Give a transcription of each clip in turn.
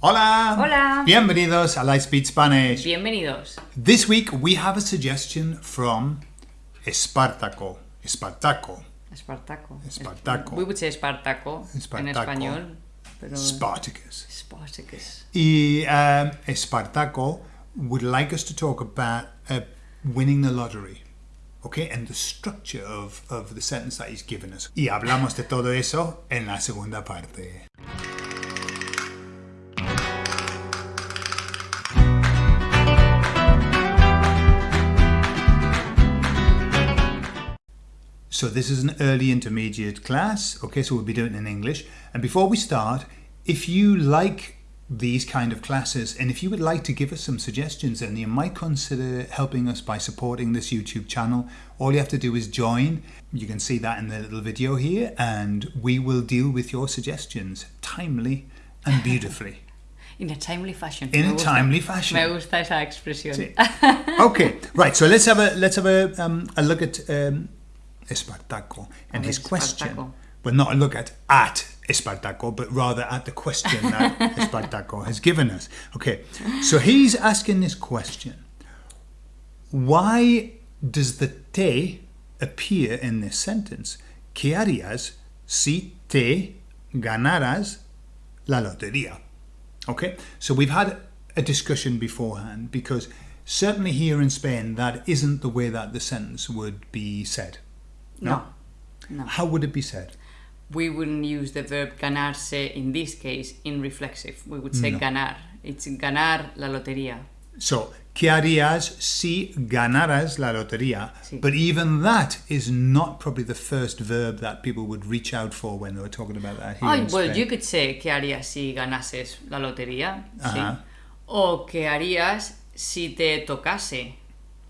Hola! Hola. Bienvenidos a Lightspeed Spanish. Bienvenidos. This week we have a suggestion from Espartaco. Espartaco. Espartaco. Espartaco. We would say Espartaco, en español. Pero Spartacus. Spartacus. Y um, Espartaco would like us to talk about uh, winning the lottery. Okay, and the structure of, of the sentence that he's given us. Y hablamos de todo eso en la segunda parte. So this is an early intermediate class, okay, so we'll be doing it in English. And before we start, if you like these kind of classes and if you would like to give us some suggestions then you might consider helping us by supporting this YouTube channel. All you have to do is join. You can see that in the little video here and we will deal with your suggestions timely and beautifully. In a timely fashion. In a timely fashion. Me gusta esa expresión. Sí. okay, right. So let's have a let's have a um, a look at um, Espartaco and his question. but not a look at at Espartaco, but rather at the question that Espartaco has given us. Okay, so he's asking this question: Why does the te appear in this sentence? ¿Qué harías si te ganaras la lotería? Okay, so we've had a discussion beforehand because certainly here in Spain that isn't the way that the sentence would be said. No. No. How would it be said? We wouldn't use the verb ganarse in this case in reflexive. We would say No. ganar. It's ganar la lotería. So, ¿qué harías si ganaras la lotería? Sí. But even that is not probably the first verb that people would reach out for when they were talking about that here Oh, well, Spain. you could say ¿qué harías si ganases la lotería? Sí. Ajá. O ¿qué harías si te tocase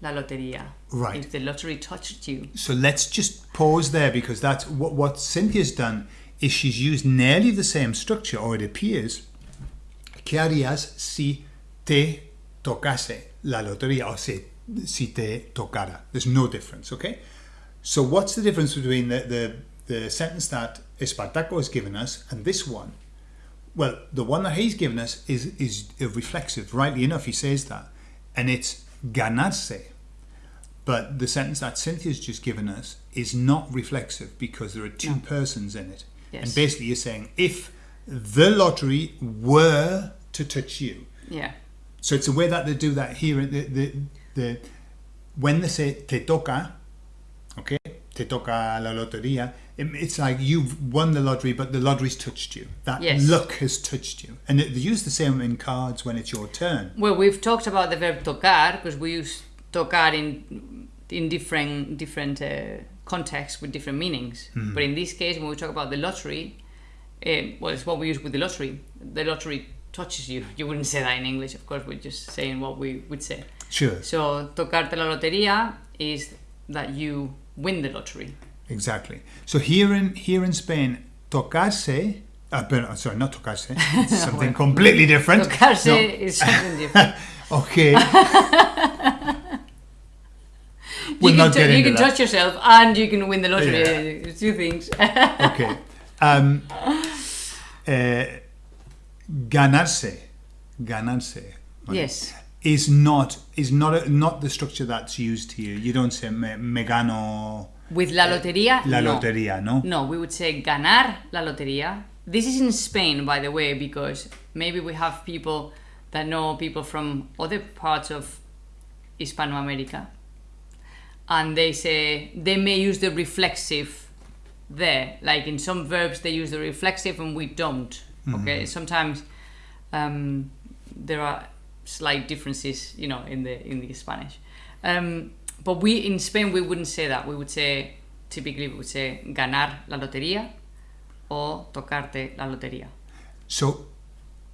la lotería? Right. If the lottery touched you. So let's just pause there because that's what, what Cynthia's done is she's used nearly the same structure, or it appears. ¿Qué harías si te tocase la lotería o si, si te tocara? There's no difference, okay? So what's the difference between the, the, the sentence that Espartaco has given us and this one? Well, the one that he's given us is, is reflexive. Rightly enough, he says that. And it's ganarse. But the sentence that Cynthia's just given us is not reflexive because there are two persons in it. Yes. And basically, you're saying if the lottery were to touch you. Yeah. So it's a way that they do that here. The, the, the, when they say te toca, okay, te toca la lotería, it- it's like you've won the lottery, but the lottery's touched you. That Yes. luck has touched you. And they use the same in cards when it's your turn. Well, we've talked about the verb tocar because we use tocar in in different different uh, contexts with different meanings. But in this case, when we talk about the lottery, um, well, it's what we use with the lottery. The lottery touches you. You wouldn't say that in English, of course. We're just saying what we would say. Sure, So, tocarte la lotería is that you win the lottery. Exactly. So here in here in Spain, tocarse. Uh, but, sorry, not tocarse. It's something completely different. Tocarse No. is something different. Okay. you We'll can, get you can that. touch yourself and you can win the lottery. Yeah. Two things. okay. Um, uh, ganarse, ganarse. yes. Is not is not a, not the structure that's used here. You don't say me, me gano With la lotería, la no. lotería, no? No, we would say ganar la lotería. This is in Spain, by the way, because maybe we have people that know people from other parts of Hispanoamerica. And they say they may use the reflexive there. Like in some verbs, they use the reflexive and we don't. Okay, sometimes um, there are slight differences, you know, in the in the Spanish. Um, but we in Spain we wouldn't say that. We would say typically we would say ganar la lotería or tocarte la lotería. So,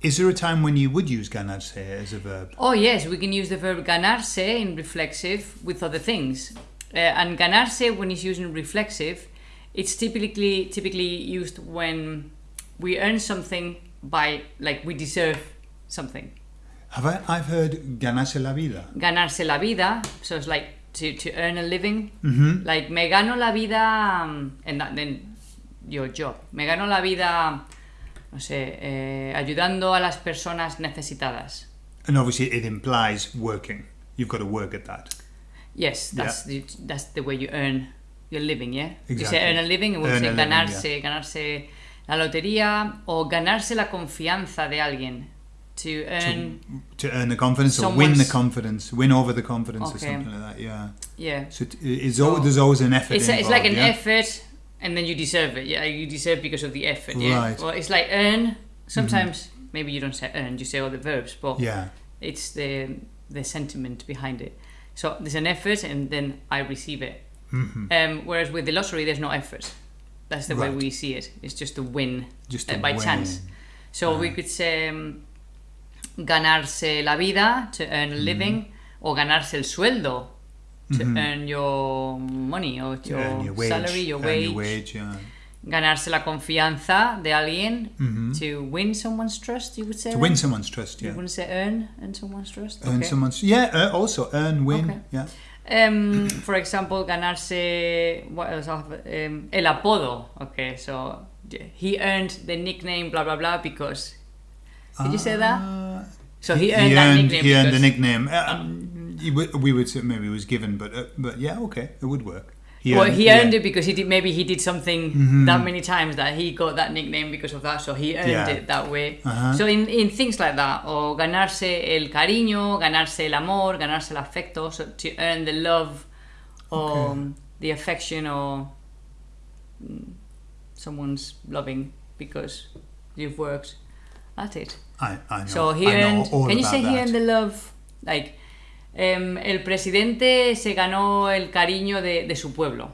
is there a time when you would use ganarse as a verb? Oh yes, we can use the verb ganarse in reflexive with other things. Uh, and ganarse when it's used in reflexive, it's typically typically used when we earn something by like we deserve something. Have I? I've heard ganarse la vida. Ganarse la vida, so it's like to, to earn a living. Mm-hmm. Like me gano la vida, um, and that, then your job. Me gano la vida no sé, eh, ayudando a las personas necesitadas. And obviously, it implies working. You've got to work at that. Yes, that's the that's the way you earn your living, yeah. You say earn a living, it would Earn say a living, ganarse, ganarse la lotería o ganarse la confianza de alguien. To earn, To earn the confidence or win the confidence, win over the confidence or something like that. Yeah. yeah. So it- it's al there's always an effort. It's, it's like an yeah? effort, and then you deserve it. Yeah, you deserve because of the effort. Yeah. Right. Mm-hmm. Well, it's like earn. Sometimes maybe you don't say earn, you say all the verbs, but Yeah. it's the the sentiment behind it. So there's an effort, and then I receive it. hmm Um, whereas with the lottery, there's no effort. That's the way we see it. It's just a win Just uh, by win. chance. So we Ah. could say um, ganarse la vida to earn Mm-hmm. a living, or ganarse el sueldo to earn your money or your, your wage. salary, your wage. your wage. Yeah. Ganarse la confianza de alguien Mhm. to win someone's trust. You would say To win someone's trust. You Yeah. wouldn't say earn earn someone's trust. Earn Okay. someone's. Yeah. Uh, also earn, win. Okay. Yeah. Um, for example, ganarse what else? Have? Um, el apodo. Okay, so he earned the nickname blah blah blah because. Did you say that? Uh, So he earned that nickname. He earned the nickname. Um, he would- we would say maybe it was given, but uh, but yeah, okay, it would work. He well, he yeah. earned it because he did. Maybe he did something Mhm. that many times that he got that nickname because of that. So he earned Yeah. it that way. Uh-huh. So in, in things like that, or ganarse el cariño, ganarse el amor, ganarse el afecto, so to earn the love, or Okay. the affection, or mm, someone's loving because you've worked at it. I, I know. So he I know all Can you say he that. earned the love? Like, um, el presidente se ganó el cariño de, de su pueblo.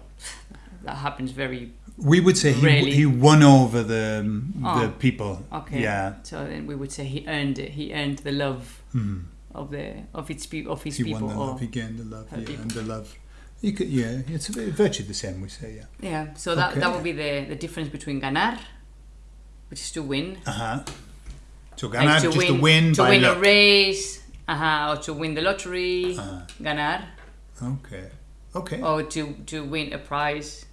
That happens very We would say he, Really? he won over the the Oh, people. okay. Yeah. So then we would say he earned it. He earned the love Hmm. of the of its pe- of his He people. won the love. He gained the love. Yeah, people. and the love. You could, yeah, it's virtually the same. We say, yeah. yeah. So that Okay. that would be the the difference between ganar, which is to win, Uh So like ganar to just win to win to by win luck. a race, uh-huh, or to win the lottery, Uh, ganar, okay. Okay. or to to win a prize,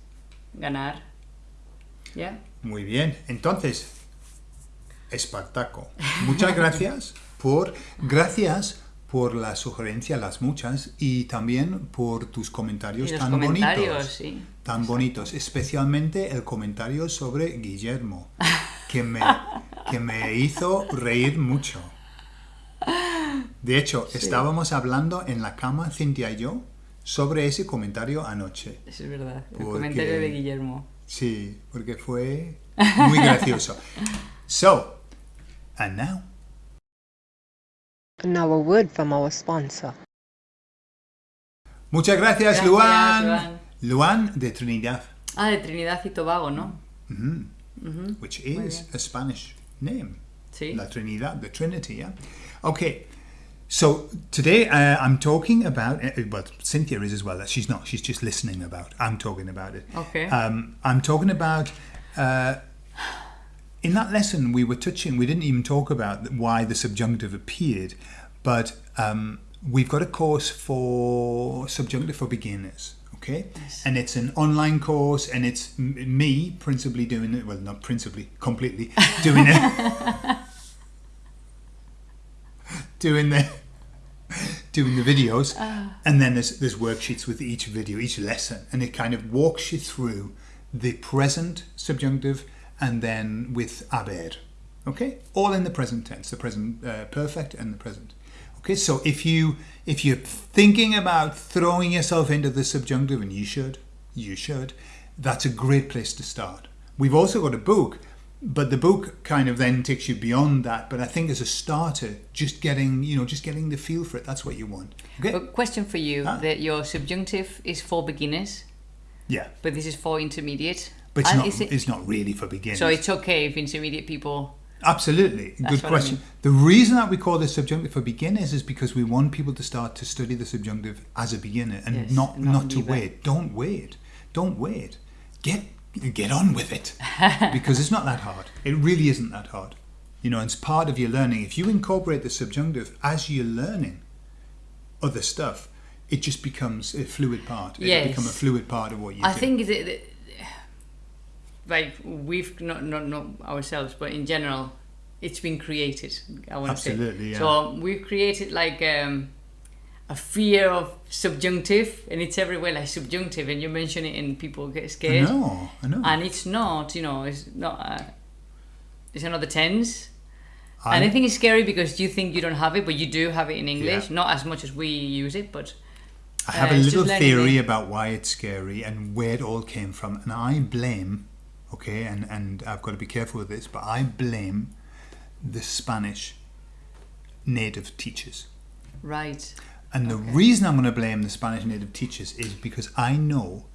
ganar. Yeah. Muy bien. Entonces, Espartaco. Muchas gracias por gracias por la sugerencia, las muchas, y también por tus comentarios tan comentarios, bonitos. sí. Tan bonitos, especialmente el comentario sobre Guillermo, que me, que me hizo reír mucho. De hecho, estábamos hablando en la cama, Cintia y yo, sobre ese comentario anoche. Eso es verdad. El Porque- comentario de Guillermo. Sí, porque fue muy gracioso. So, and now, Now a word from our sponsor. muchas gracias, Gracias, Luan. Luan. Luan de Trinidad, Ah, de Trinidad y Tobago, ¿no? Mhm. Ujú. which is a Spanish name. Sí. La Trinidad, the Trinity, yeah? Okay, so today uh, I'm talking about, uh, well, Cynthia is as well. She's not, she's just listening about. I'm talking about it. Okay. Um, I'm talking about, uh, in that lesson we were touching, we didn't even talk about why the subjunctive appeared, but um, we've got a course for subjunctive for beginners. Okay, and it's an online course, and it's m- me principally doing it. Well, not principally, completely doing it. doing the doing the videos. And then there's there's worksheets with each video each lesson and it kind of walks you through the present subjunctive and then with haber okay? All in the present tense the present uh, perfect and the present okay so if you if you're thinking about throwing yourself into the subjunctive and you should you should that's a great place to start. We've also got a book but the book kind of then takes you beyond that but i think as a starter just getting you know just getting the feel for it that's what you want. Okay? A question for you: that your subjunctive is for beginners, yeah. But this is for intermediate. but it's And not it- it's not really for beginners. So it's okay if intermediate people. Absolutely. That's good what I question. the reason that we call this subjunctive for beginners is because we want people to start to study the subjunctive as a beginner and Yes, not not not to wait. Don't wait. Don't wait. Get get on with it. Because it's not that hard. It really isn't that hard. You know it's part of your learning. If you incorporate the subjunctive as you're learning other stuff it just becomes a fluid part. It'll Yes. become a fluid part of what you I do. think the, the, like we've not not not ourselves, but in general, it's been created. I want to say. Absolutely, yeah. So we've created like um, a fear of subjunctive, and it's everywhere like subjunctive, and you mention it, and people get I scared. know, I know. And it's not, you know, it's not. Uh, it's another tense. I- and I think it's scary because you think you don't have it, but you do have it in English. Yeah. Not as much as we use it, but I have Uh, a little theory about why it's scary and where it all came from, and I blame, okay, and, and I've got to be careful with this, but I blame the Spanish native teachers. right. And the reason I'm going to blame the Spanish native teachers is because I know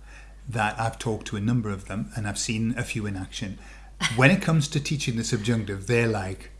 that I've talked to a number of them and I've seen a few in action. When it comes to teaching the subjunctive, they're like,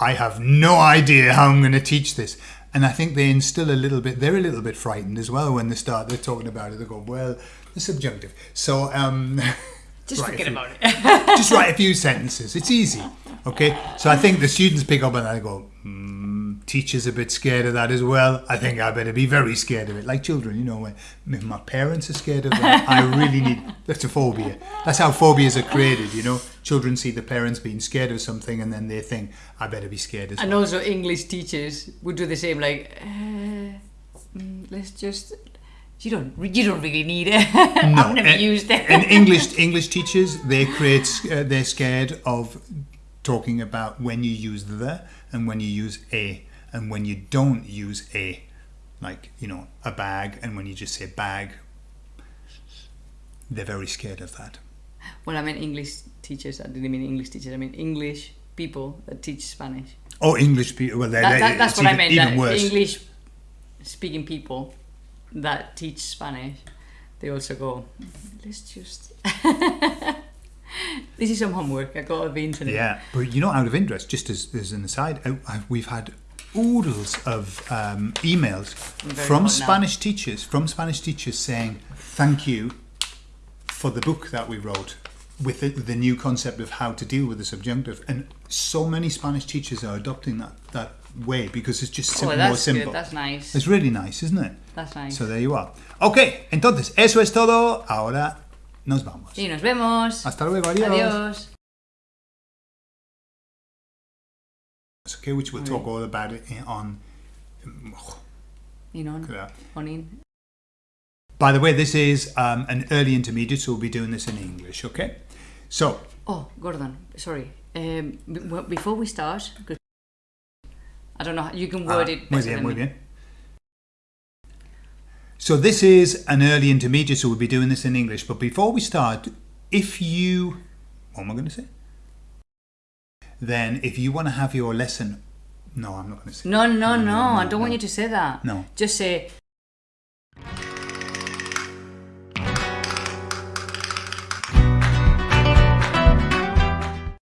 I have no idea how I'm going to teach this. And I think they instill a little bit, they're a little bit frightened as well when they start, they're talking about it. They go, well, the subjunctive. So, um, Just Right, forget you- about it. just write a few sentences. It's easy. Okay. So I think the students pick up and and go, hmm, teacher's a bit scared of that as well. I think I better be very scared of it. Like children, you know, when if my parents are scared of that, I really need, that's a phobia. That's how phobias are created, you know. Children see the parents being scared of something and then they think, I better be scared as and well. And also English teachers would do the same. Like, uh, mm, let's just. You don't. You don't really need it. I've never and, used it. and English English teachers, they create, uh, they're scared of talking about when you use the and when you use a and when you don't use a, like you know a bag and when you just say bag. They're very scared of that. Well, I mean English teachers. I didn't mean English teachers. I mean English people that teach Spanish. Oh, English people. Well, they're, That, that, that's what I even, meant. Even worse. English speaking people that teach Spanish, they also go. Let's just. this is some homework I got on the internet. Yeah, but you know, out of interest, just as, as an aside, I, I, we've had oodles of um, emails from hot now. Spanish teachers, from Spanish teachers saying thank you for the book that we wrote with the, the new concept of how to deal with the subjunctive, and so many Spanish teachers are adopting that that way because it's just Oh, simple, more that's simple. good. That's nice. It's really nice, isn't it? That's nice. So there you are. Ok, entonces eso es todo. Ahora nos vamos. y nos vemos. Hasta luego, adiós. Adiós. Okay, which we'll talk all about it in- on. You know, Look at that. on in. By the way, this is um, an early intermediate, so we'll be doing this in English. Okay, so Oh, Gordon, sorry. Um, before we start, I don't know. How you can word ah, it. muy bien, muy bien. So this is an early intermediate, so we'll be doing this in English. But before we start, if you, what am I going to say? Then, if you want to have your lesson, no, I'm not going to say. No, no, no. no, I don't want you to say that. No. Just say